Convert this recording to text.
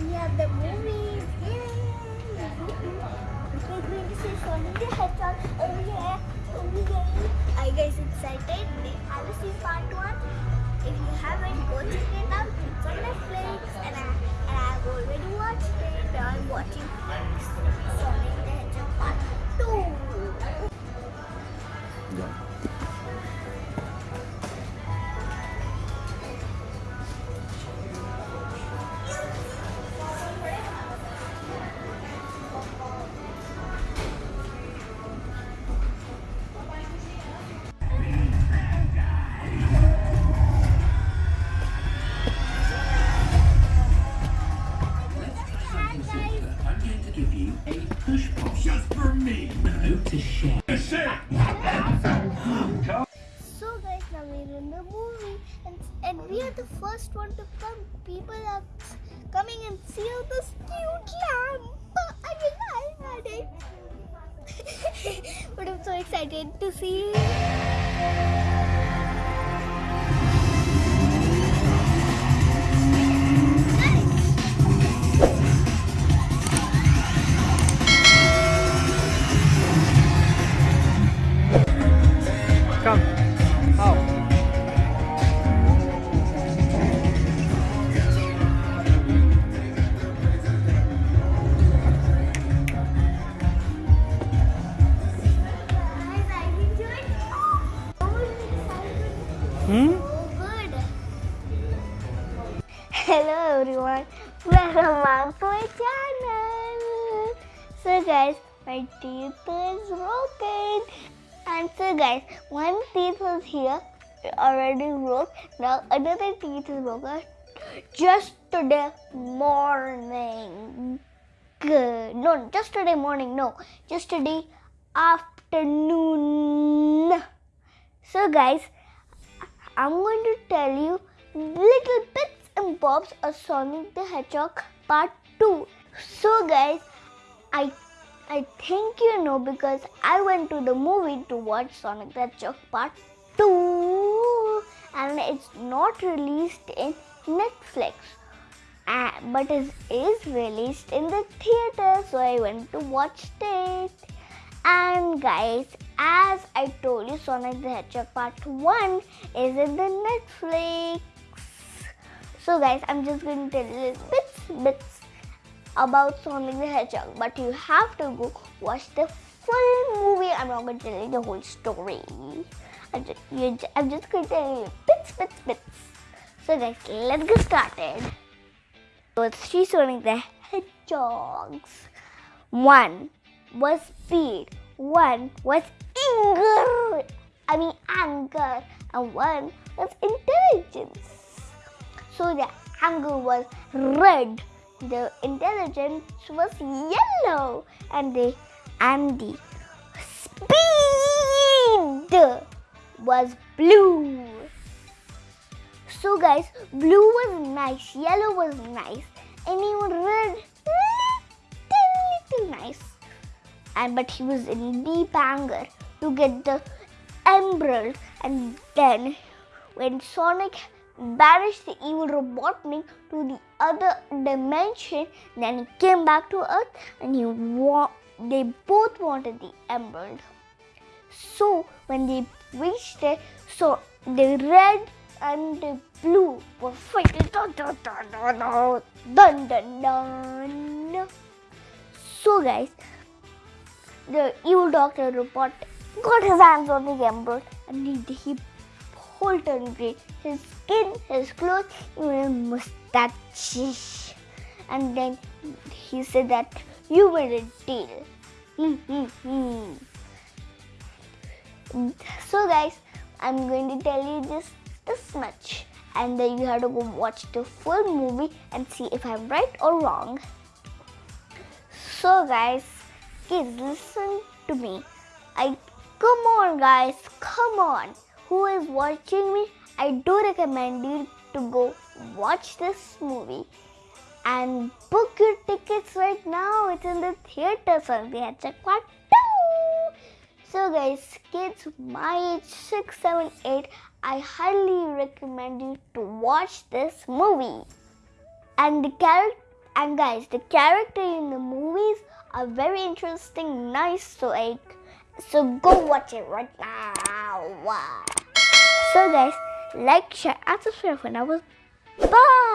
We have the movies. Yay! We're going to see Sonic the Hedgehog. Oh yeah! Oh yeah! Are you guys excited? Have you seen part one? If you haven't, go check it out. It's on Netflix, So guys, now we're in the movie, and, and we are the first one to come. People are coming and see all this cute lamp. I mean, I had it. but I'm so excited to see. Hmm? Hello everyone, welcome back to my channel. So guys, my teeth is broken. And so guys, one teeth was here, already broke. Now another teeth is broken. Just today morning. Good. No, just today morning. No, just today afternoon. So guys, I'm going to tell you little bits and bobs of Sonic the Hedgehog Part 2. So guys, I I think you know because I went to the movie to watch Sonic the Hedgehog Part 2 and it's not released in Netflix. Uh, but it is released in the theater so I went to watch it. And guys, as I told you, Sonic the Hedgehog Part 1 is in the Netflix. So guys, I'm just going to tell you bits, bits about Sonic the Hedgehog. But you have to go watch the full movie. I'm not going to tell you the whole story. I'm just, I'm just going to tell you bits, bits, bits. So guys, let's get started. So it's three Sonic the Hedgehogs. One was speed, one was anger, I mean anger, and one was intelligence. So the anger was red, the intelligence was yellow, and the and the speed was blue. So guys, blue was nice, yellow was nice, and even red, And but he was in deep anger to get the emerald. And then, when Sonic banished the evil Robotnik to the other dimension, then he came back to Earth, and he wa- they both wanted the emerald. So when they reached it, so the red and the blue were fighting. Dun dun dun. So guys, the evil Doctor Robot got his hands on the emerald and he, he whole turned green. His skin, his clothes, even his mustache. And then he said that you made a deal. So guys, I'm going to tell you just this much. And then you have to go watch the full movie and see if I'm right or wrong. So guys, please listen to me. I come on guys, come on. Who is watching me? I do recommend you to go watch this movie and book your tickets right now. It's in the theater, so they had check part two. So guys, kids my age six, seven, eight, I highly recommend you to watch this movie. and the character and guys the character in the movies are very interesting nice like so go watch it right now. So guys like share and subscribe now. Bye bye